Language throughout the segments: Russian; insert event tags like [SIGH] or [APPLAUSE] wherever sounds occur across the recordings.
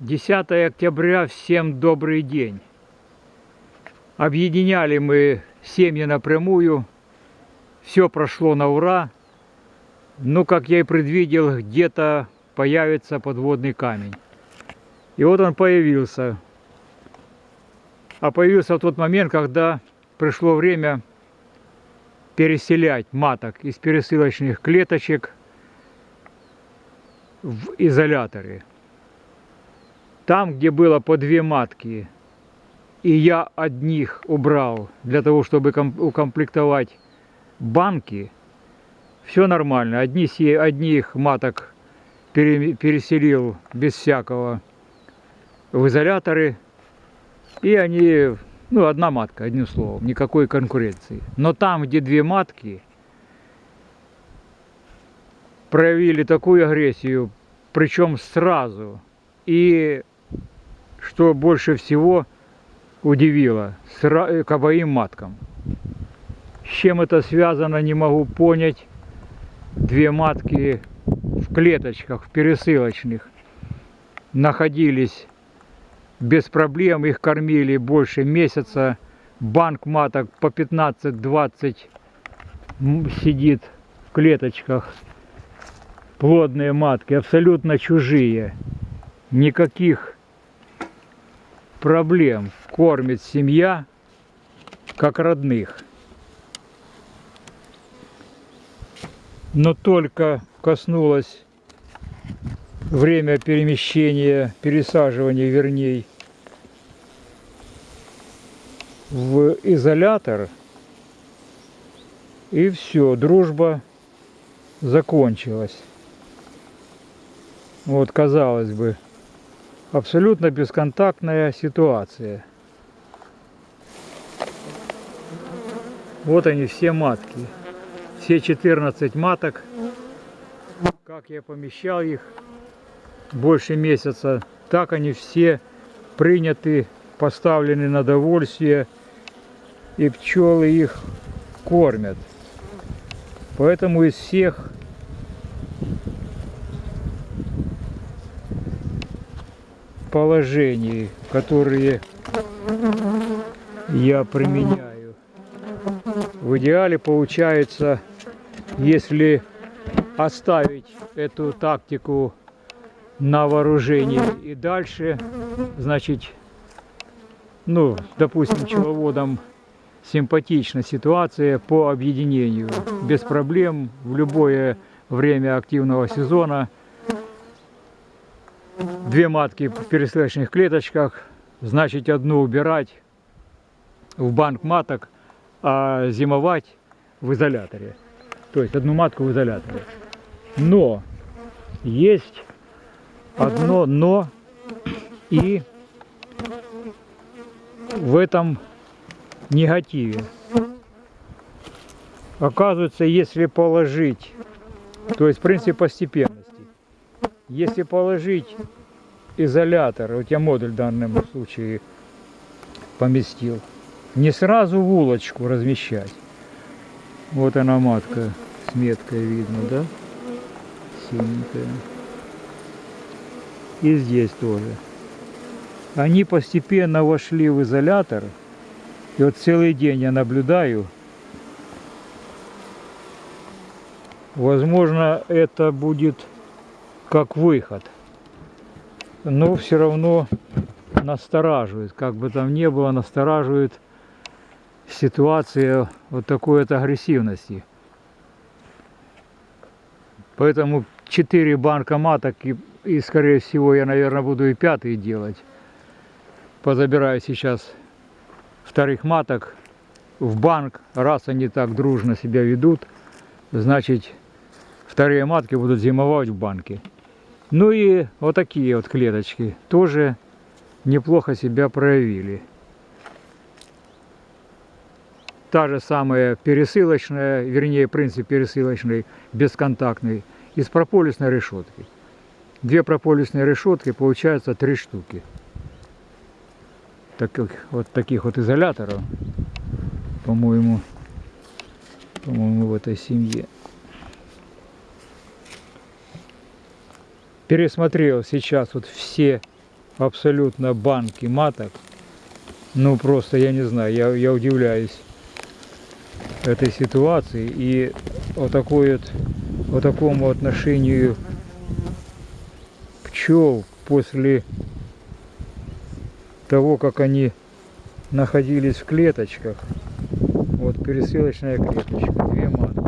10 октября, всем добрый день. Объединяли мы семьи напрямую, все прошло на ура. Ну, как я и предвидел, где-то появится подводный камень. И вот он появился. А появился в тот момент, когда пришло время переселять маток из пересылочных клеточек в изоляторы. Там, где было по две матки, и я одних убрал для того, чтобы укомплектовать банки, все нормально. Одни, одних маток переселил без всякого в изоляторы, и они, ну, одна матка, одним словом, никакой конкуренции. Но там, где две матки, проявили такую агрессию, причем сразу, и что больше всего удивило, э, к обоим маткам. С чем это связано, не могу понять. Две матки в клеточках, в пересылочных, находились без проблем, их кормили больше месяца. Банк маток по 15-20 сидит в клеточках. Плодные матки, абсолютно чужие. Никаких проблем кормит семья, как родных. Но только коснулось время перемещения, пересаживания, вернее, в изолятор, и все, дружба закончилась. Вот, казалось бы, абсолютно бесконтактная ситуация. Вот они все матки. Все 14 маток. Как я помещал их больше месяца, так они все приняты, поставлены на довольствие. И пчелы их кормят. Поэтому из всех положений, которые я применяю. В идеале получается, если оставить эту тактику на вооружении и дальше, значит, ну, допустим, пчеловодам симпатична ситуация по объединению. Без проблем в любое время активного сезона – две матки в пересылочных клеточках, значит одну убирать в банк маток, а зимовать в изоляторе. То есть одну матку в изоляторе. Но есть одно но и в этом негативе. Оказывается, если положить, то есть принцип постепенности, если положить изолятор, вот я модуль в данном случае поместил, не сразу в улочку размещать. Вот она матка с меткой видно, да? Синенькая. И здесь тоже. Они постепенно вошли в изолятор. И вот целый день я наблюдаю. Возможно, это будет как выход. Но все равно настораживает, как бы там ни было, настораживает ситуация вот такой вот агрессивности. Поэтому 4 банка маток и, и скорее всего я, наверное, буду и пятый делать. Позабираю сейчас вторых маток в банк, раз они так дружно себя ведут, значит вторые матки будут зимовать в банке. Ну и вот такие вот клеточки тоже неплохо себя проявили. Та же самая пересылочная, вернее принцип пересылочный, бесконтактный, из прополисной решетки. Две прополисные решетки, получается три штуки. Таких, вот таких вот изоляторов, по-моему, по-моему, в этой семье. Пересмотрел сейчас вот все абсолютно банки маток. Ну просто я не знаю, я, я удивляюсь этой ситуации и вот такой вот, вот такому отношению пчел после того, как они находились в клеточках. Вот пересылочная клеточка, две матки.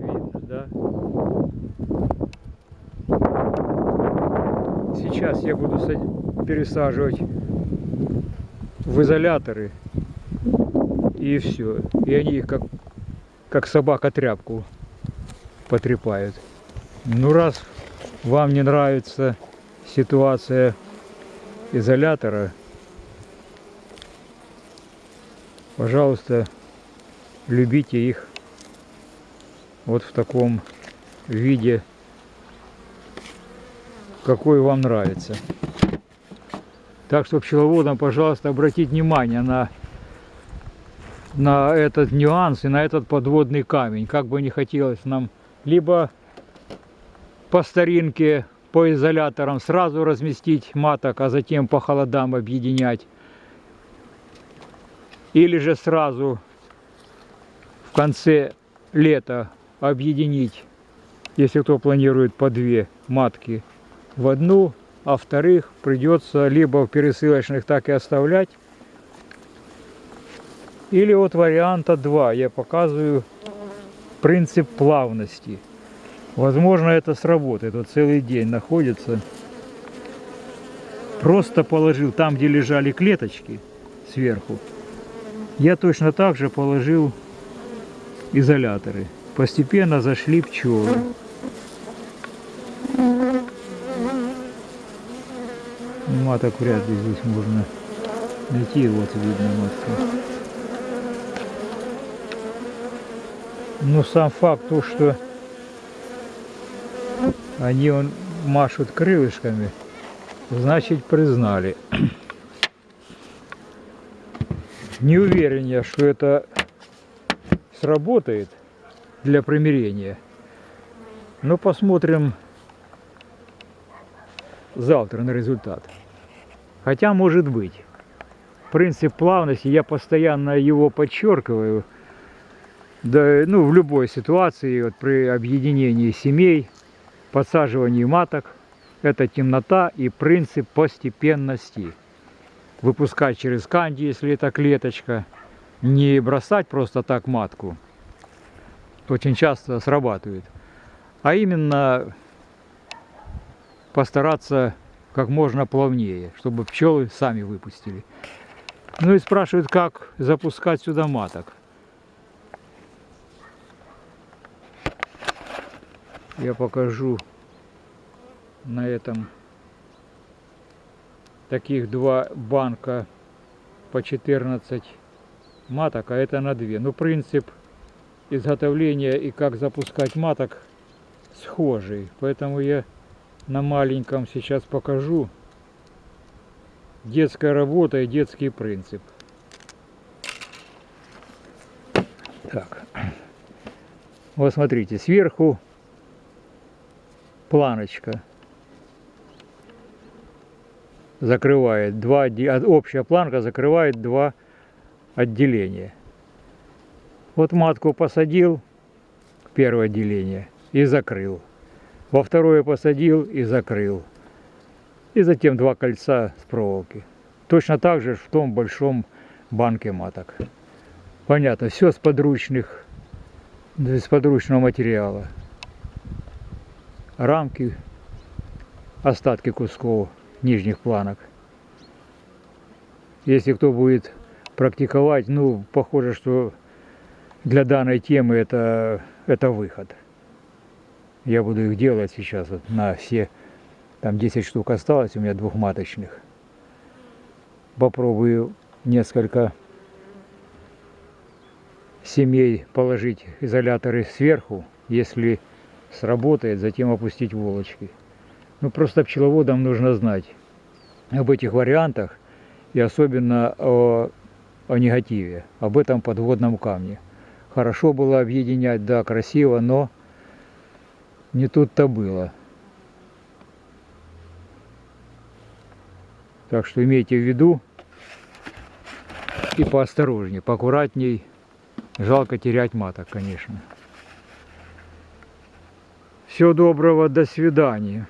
Видно, да? Сейчас я буду пересаживать в изоляторы и все. И они их как, как собака тряпку потрепают. Ну раз вам не нравится ситуация изолятора, пожалуйста, любите их вот в таком виде, какой вам нравится. Так что пчеловодам, пожалуйста, обратите внимание на, на этот нюанс и на этот подводный камень. Как бы не хотелось нам либо по старинке, по изоляторам сразу разместить маток, а затем по холодам объединять. Или же сразу в конце лета объединить, если кто планирует по две матки в одну, а вторых придется либо в пересылочных так и оставлять, или вот варианта 2 я показываю принцип плавности. Возможно, это сработает. Вот целый день находится. Просто положил там, где лежали клеточки сверху. Я точно так же положил изоляторы. Постепенно зашли пчелы. Маток вряд ли здесь можно найти. Вот видно матка. Но сам факт то, что они он машут крылышками, значит признали. [CLEARS THROAT] Не уверен я, что это сработает для примирения. Но посмотрим завтра на результат. Хотя может быть. Принцип плавности, я постоянно его подчеркиваю. Да, ну, в любой ситуации, вот при объединении семей, подсаживании маток, это темнота и принцип постепенности выпускать через канди, если это клеточка, не бросать просто так матку, очень часто срабатывает, а именно постараться как можно плавнее, чтобы пчелы сами выпустили. Ну и спрашивают, как запускать сюда маток. Я покажу на этом таких два банка по 14 маток, а это на 2. Ну, принцип изготовления и как запускать маток схожий. Поэтому я на маленьком сейчас покажу детская работа и детский принцип. Так. Вот смотрите, сверху планочка закрывает два, общая планка закрывает два отделения. Вот матку посадил, первое отделение, и закрыл. Во второе посадил и закрыл. И затем два кольца с проволоки. Точно так же в том большом банке маток. Понятно, все с подручных, с подручного материала. Рамки, остатки кусков нижних планок. Если кто будет практиковать, ну, похоже, что для данной темы это, это выход. Я буду их делать сейчас вот на все, там 10 штук осталось у меня двухматочных. Попробую несколько семей положить изоляторы сверху, если сработает, затем опустить волочки. Ну, просто пчеловодам нужно знать об этих вариантах и особенно о, о негативе, об этом подводном камне. Хорошо было объединять, да, красиво, но не тут-то было. Так что имейте в виду и поосторожнее, поаккуратней. Жалко терять маток, конечно. Всего доброго, до свидания.